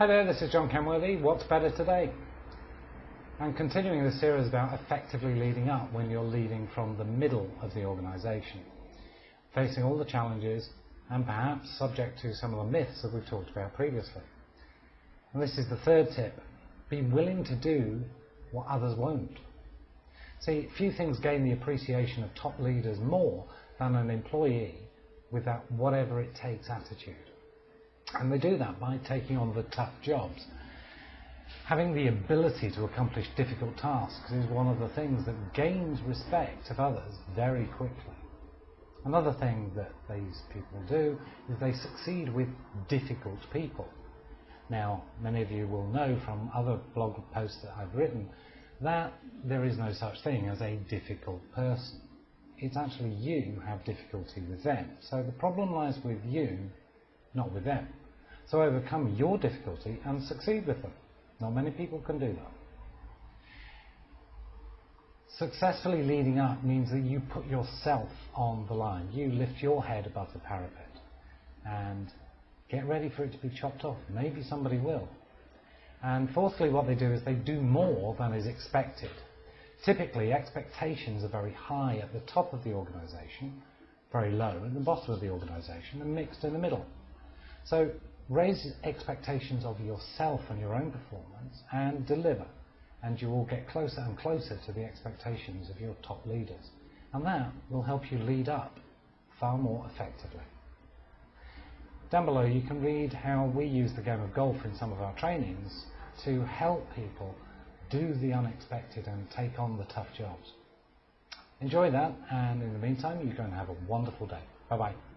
Hi there, this is John Kenworthy. What's better today? I'm continuing the series about effectively leading up when you're leading from the middle of the organisation, facing all the challenges and perhaps subject to some of the myths that we've talked about previously. And this is the third tip. Be willing to do what others won't. See, few things gain the appreciation of top leaders more than an employee with that whatever it takes attitude. And they do that by taking on the tough jobs. Having the ability to accomplish difficult tasks is one of the things that gains respect of others very quickly. Another thing that these people do is they succeed with difficult people. Now, many of you will know from other blog posts that I've written that there is no such thing as a difficult person. It's actually you who have difficulty with them. So the problem lies with you, not with them. So overcome your difficulty and succeed with them. Not many people can do that. Successfully leading up means that you put yourself on the line. You lift your head above the parapet and get ready for it to be chopped off. Maybe somebody will. And fourthly, what they do is they do more than is expected. Typically, expectations are very high at the top of the organisation, very low at the bottom of the organisation, and mixed in the middle. So raise expectations of yourself and your own performance and deliver. And you will get closer and closer to the expectations of your top leaders. And that will help you lead up far more effectively. Down below you can read how we use the game of golf in some of our trainings to help people do the unexpected and take on the tough jobs. Enjoy that and in the meantime you go and have a wonderful day. Bye bye.